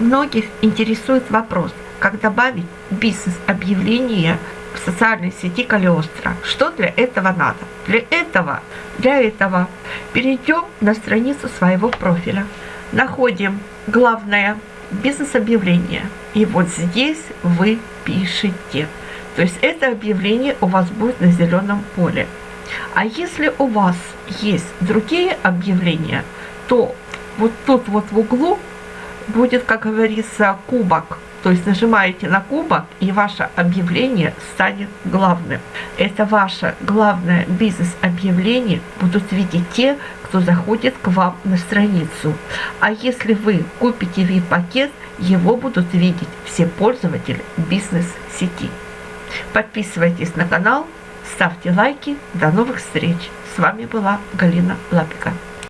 Многих интересует вопрос, как добавить бизнес-объявление в социальной сети Калиостро. Что для этого надо? Для этого, для этого перейдем на страницу своего профиля. Находим главное бизнес-объявление. И вот здесь вы пишете. То есть это объявление у вас будет на зеленом поле. А если у вас есть другие объявления, то вот тут вот в углу будет, как говорится, кубок. То есть нажимаете на кубок, и ваше объявление станет главным. Это ваше главное бизнес-объявление будут видеть те, кто заходит к вам на страницу. А если вы купите VIP-пакет, его будут видеть все пользователи бизнес-сети. Подписывайтесь на канал, ставьте лайки. До новых встреч. С вами была Галина Лапика.